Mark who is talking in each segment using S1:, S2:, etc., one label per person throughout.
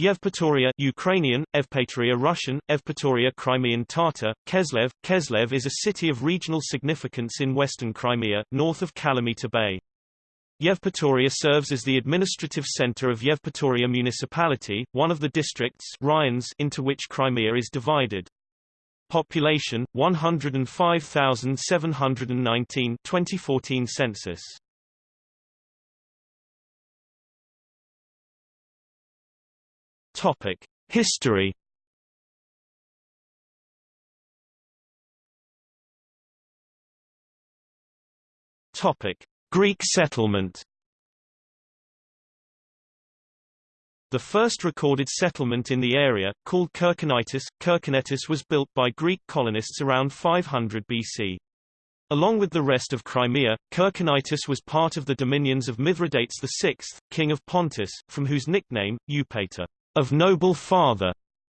S1: Yevpatoria Ukrainian, Evpatoria Russian, Evpatoria Crimean Tatar, Keslev. Keslev is a city of regional significance in western Crimea, north of Kalamita Bay. Yevpatoria serves as the administrative center of Yevpatoria municipality, one of the districts raions into which Crimea is divided. Population 105,719 2014 census. Topic: History. Topic: Greek settlement. The first recorded settlement in the area, called Kerkinitis, Kirkonetis was built by Greek colonists around 500 BC. Along with the rest of Crimea, Kerkinitis was part of the dominions of Mithridates VI, king of Pontus, from whose nickname, Eupator, of noble father,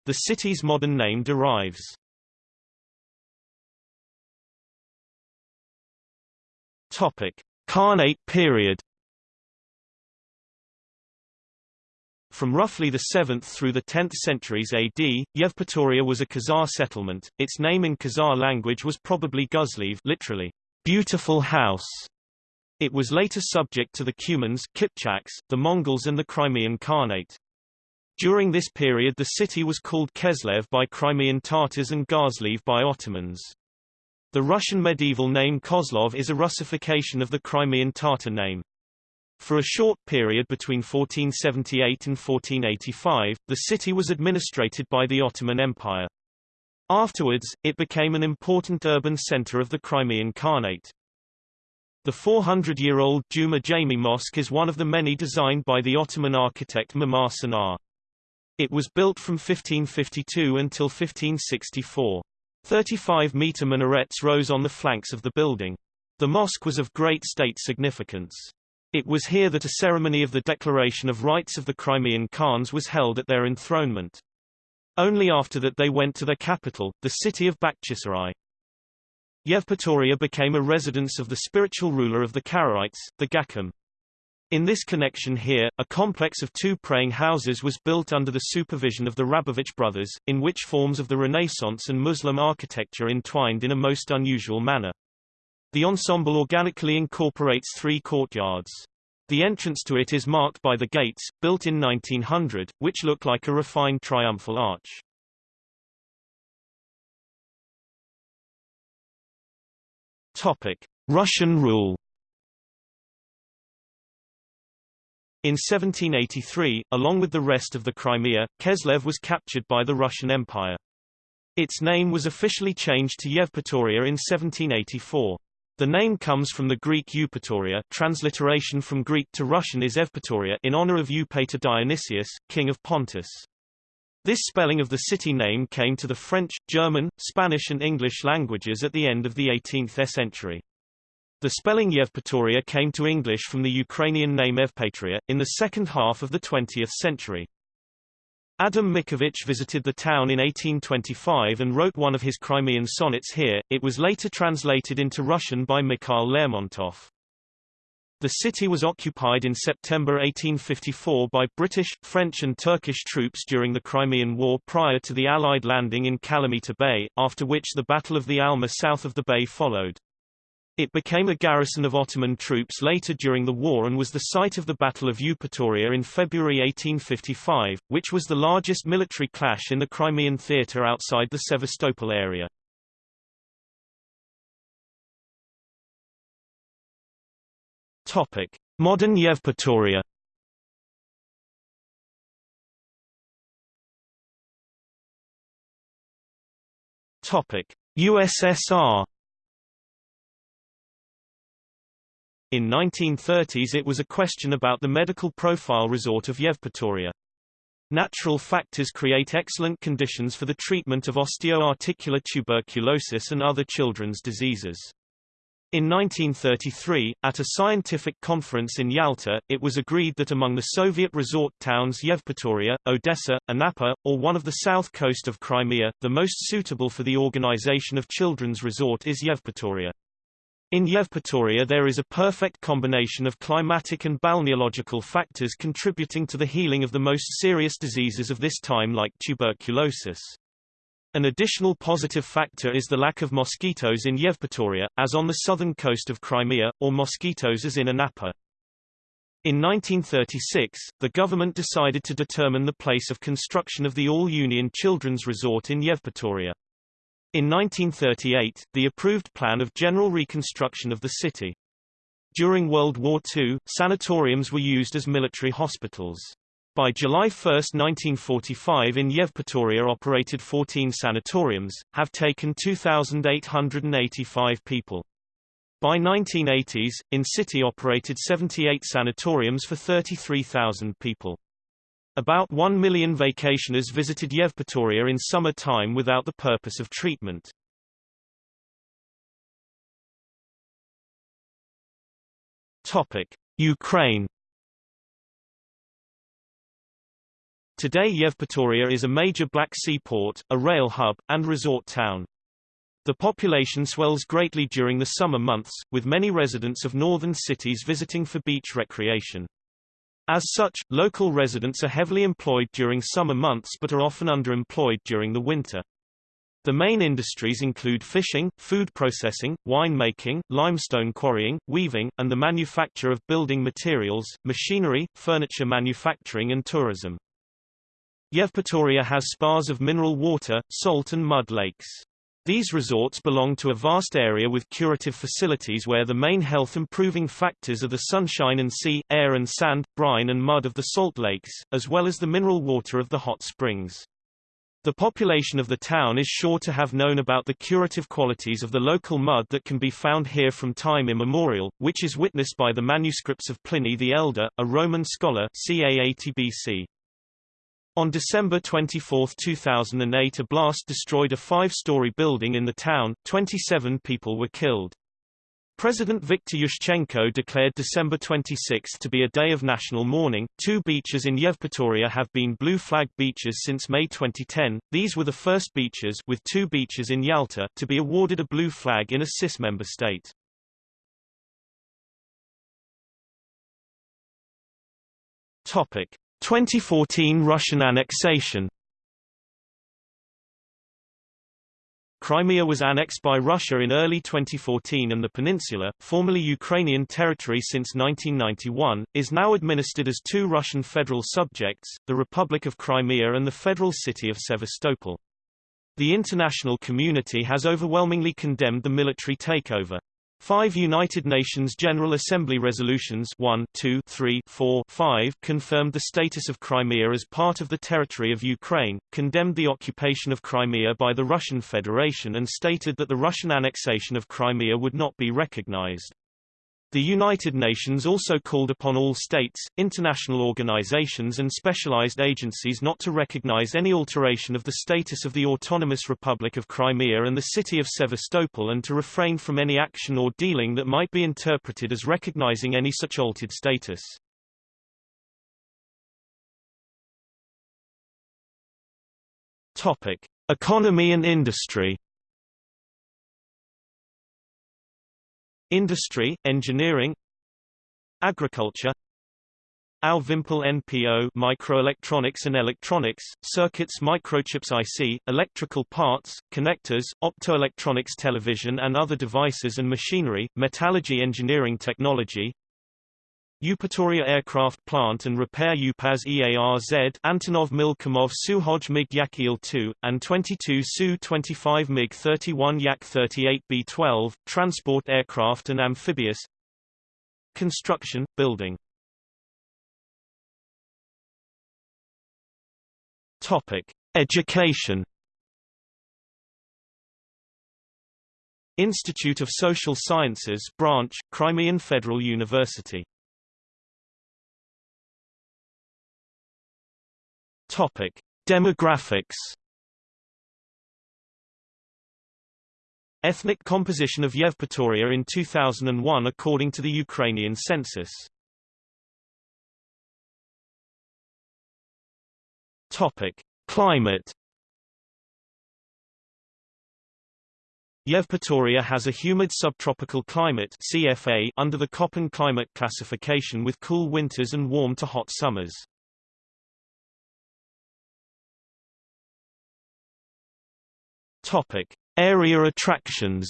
S1: the city's modern name derives. Topic: Khanate period. From roughly the 7th through the 10th centuries AD, Yevpatoria was a Khazar settlement. Its name in Khazar language was probably Guzlev, literally beautiful house. It was later subject to the Cumans, Kipchaks, the Mongols and the Crimean Khanate. During this period the city was called Keslev by Crimean Tatars and Gazlev by Ottomans. The Russian medieval name Kozlov is a Russification of the Crimean Tatar name. For a short period between 1478 and 1485, the city was administrated by the Ottoman Empire. Afterwards, it became an important urban center of the Crimean Khanate. The 400-year-old Juma Jami Mosque is one of the many designed by the Ottoman architect Mimar Sinan. It was built from 1552 until 1564. 35-meter minarets rose on the flanks of the building. The mosque was of great state significance. It was here that a ceremony of the Declaration of Rights of the Crimean Khans was held at their enthronement. Only after that they went to their capital, the city of Bakhchisarai. Yevpatoria became a residence of the spiritual ruler of the Karaites, the Gakam. In this connection here, a complex of two praying houses was built under the supervision of the Rabovich brothers, in which forms of the Renaissance and Muslim architecture entwined in a most unusual manner. The ensemble organically incorporates three courtyards. The entrance to it is marked by the gates, built in 1900, which look like a refined triumphal arch. Topic. Russian rule In 1783, along with the rest of the Crimea, Keslev was captured by the Russian Empire. Its name was officially changed to Yevpatoria in 1784. The name comes from the Greek Eupatoria transliteration from Greek to Russian is Evpatoria in honor of Eupator Dionysius, king of Pontus. This spelling of the city name came to the French, German, Spanish and English languages at the end of the 18th century. The spelling Yevpatoria came to English from the Ukrainian name Evpatria, in the second half of the 20th century. Adam Mickiewicz visited the town in 1825 and wrote one of his Crimean sonnets here. It was later translated into Russian by Mikhail Lermontov. The city was occupied in September 1854 by British, French and Turkish troops during the Crimean War prior to the Allied landing in Kalamita Bay, after which the Battle of the Alma south of the bay followed. It became a garrison of Ottoman troops later during the war and was the site of the Battle of Eupatoria in February 1855, which was the largest military clash in the Crimean theatre outside the Sevastopol area. Topic: Modern Yevpatoria. Topic: USSR In 1930s it was a question about the medical profile resort of Yevpatoria. Natural factors create excellent conditions for the treatment of osteoarticular tuberculosis and other children's diseases. In 1933, at a scientific conference in Yalta, it was agreed that among the Soviet resort towns Yevpatoria, Odessa, Anapa, or one of the south coast of Crimea, the most suitable for the organization of children's resort is Yevpatoria. In Yevpatoria there is a perfect combination of climatic and balneological factors contributing to the healing of the most serious diseases of this time like tuberculosis. An additional positive factor is the lack of mosquitoes in Yevpatoria, as on the southern coast of Crimea, or mosquitoes as in Anapa. In 1936, the government decided to determine the place of construction of the all-union children's resort in Yevpatoria. In 1938, the approved plan of general reconstruction of the city. During World War II, sanatoriums were used as military hospitals. By July 1, 1945 in Yevpatoria operated 14 sanatoriums, have taken 2,885 people. By 1980s, in-city operated 78 sanatoriums for 33,000 people. About 1 million vacationers visited Yevpatoria in summer time without the purpose of treatment. Topic: Ukraine Today Yevpatoria is a major Black Sea port, a rail hub, and resort town. The population swells greatly during the summer months, with many residents of northern cities visiting for beach recreation. As such, local residents are heavily employed during summer months but are often underemployed during the winter. The main industries include fishing, food processing, wine making, limestone quarrying, weaving, and the manufacture of building materials, machinery, furniture manufacturing and tourism. Yevpatoria has spas of mineral water, salt and mud lakes. These resorts belong to a vast area with curative facilities where the main health-improving factors are the sunshine and sea, air and sand, brine and mud of the salt lakes, as well as the mineral water of the hot springs. The population of the town is sure to have known about the curative qualities of the local mud that can be found here from time immemorial, which is witnessed by the manuscripts of Pliny the Elder, a Roman scholar ca 80 BC. On December 24, 2008 a blast destroyed a five-story building in the town, 27 people were killed. President Viktor Yushchenko declared December 26 to be a day of national mourning. Two beaches in Yevpatoria have been blue flag beaches since May 2010. These were the first beaches with two beaches in Yalta to be awarded a blue flag in a CIS member state. Topic: 2014 Russian annexation Crimea was annexed by Russia in early 2014 and the peninsula, formerly Ukrainian territory since 1991, is now administered as two Russian federal subjects, the Republic of Crimea and the federal city of Sevastopol. The international community has overwhelmingly condemned the military takeover. Five United Nations General Assembly resolutions 1, 2, 3, 4, 5 confirmed the status of Crimea as part of the territory of Ukraine, condemned the occupation of Crimea by the Russian Federation and stated that the Russian annexation of Crimea would not be recognized. The United Nations also called upon all states, international organizations and specialized agencies not to recognize any alteration of the status of the Autonomous Republic of Crimea and the city of Sevastopol and to refrain from any action or dealing that might be interpreted as recognizing any such altered status. Topic: Economy and industry Industry, engineering Agriculture Au Vimpel NPO microelectronics and electronics, circuits microchips IC, electrical parts, connectors, optoelectronics television and other devices and machinery, metallurgy engineering technology Eupatoria Aircraft Plant and Repair UPAZ EARZ Antonov Milkomov Suhoj MiG Yak Il-2, and 22 Su-25 MiG-31 Yak-38 B-12, Transport Aircraft and Amphibious Construction, Building Topic. Education Institute of Social Sciences branch, Crimean Federal University Topic: Demographics. Ethnic composition of Yevpatoria in 2001 according to the Ukrainian census. Topic: Climate. Yevpatoria has a humid subtropical climate CFA under the Köppen climate classification with cool winters and warm to hot summers. Topic: Area attractions.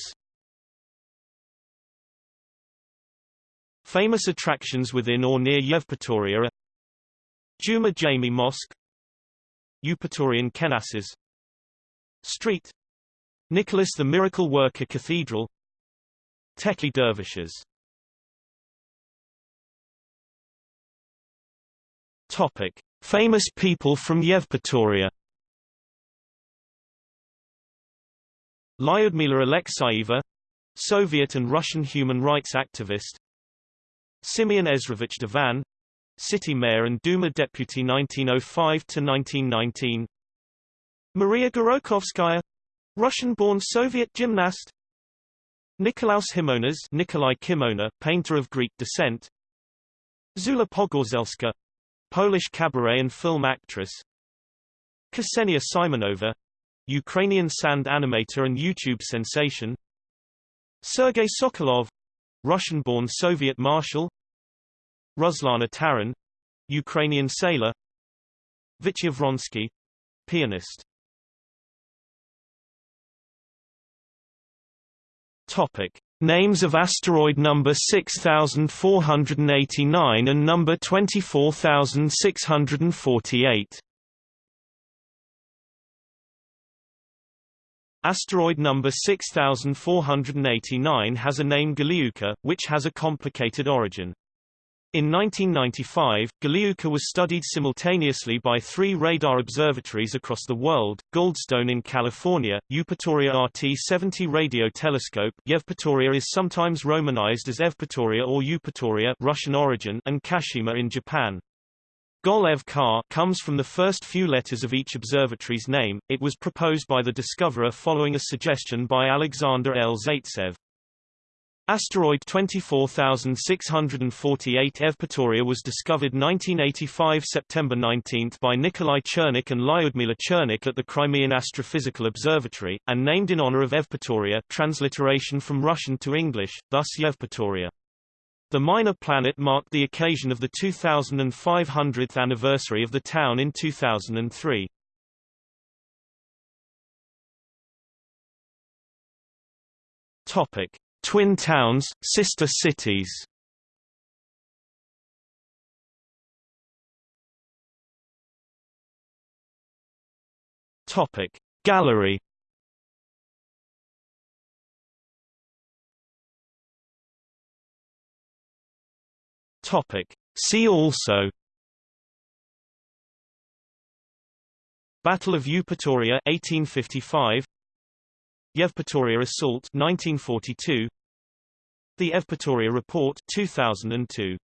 S1: Famous attractions within or near Yevpatoria are Juma Jami Mosque Eupatorian Kenesas Street Nicholas the Miracle Worker Cathedral Tekli Dervishes Topic. Famous people from Yevpatoria Lyudmila Alexeyeva Soviet and Russian human rights activist Simeon Ezrovich Duvan City Mayor and Duma Deputy 1905–1919 Maria Gorokhovskaya Russian-born Soviet gymnast Nikolaus Himonas Nikolai Kimona, painter of Greek descent Zula Pogorzelska Polish cabaret and film actress Ksenia Simonova Ukrainian sand animator and YouTube sensation. Sergei Sokolov Russian-born Soviet marshal. Ruslana Taran Ukrainian sailor. Vitya Vronsky pianist. Topic: Names of asteroid number 6489 and number 24648. Asteroid number 6489 has a name Golevka, which has a complicated origin. In 1995, Golevka was studied simultaneously by three radar observatories across the world, Goldstone in California, Eupatoria RT-70 radio telescope Yevpatoria is sometimes romanized as Evpatoria or Eupatoria Russian origin and Kashima in Japan. Golevka comes from the first few letters of each observatory's name. It was proposed by the discoverer following a suggestion by Alexander L. Zaitsev. Asteroid 24648 Evpatoria was discovered 1985 September 19 by Nikolai Chernykh and Lyudmila Chernykh at the Crimean Astrophysical Observatory, and named in honor of Evpatoria transliteration from Russian to English, thus Yevpatoria. The minor planet marked the occasion of the 2500th anniversary of the town in 2003. Topic. Twin towns, sister cities Topic Gallery Topic. See also Battle of Eupatoria 1855 Yevpatoria Assault 1942 The Evpatoria Report 2002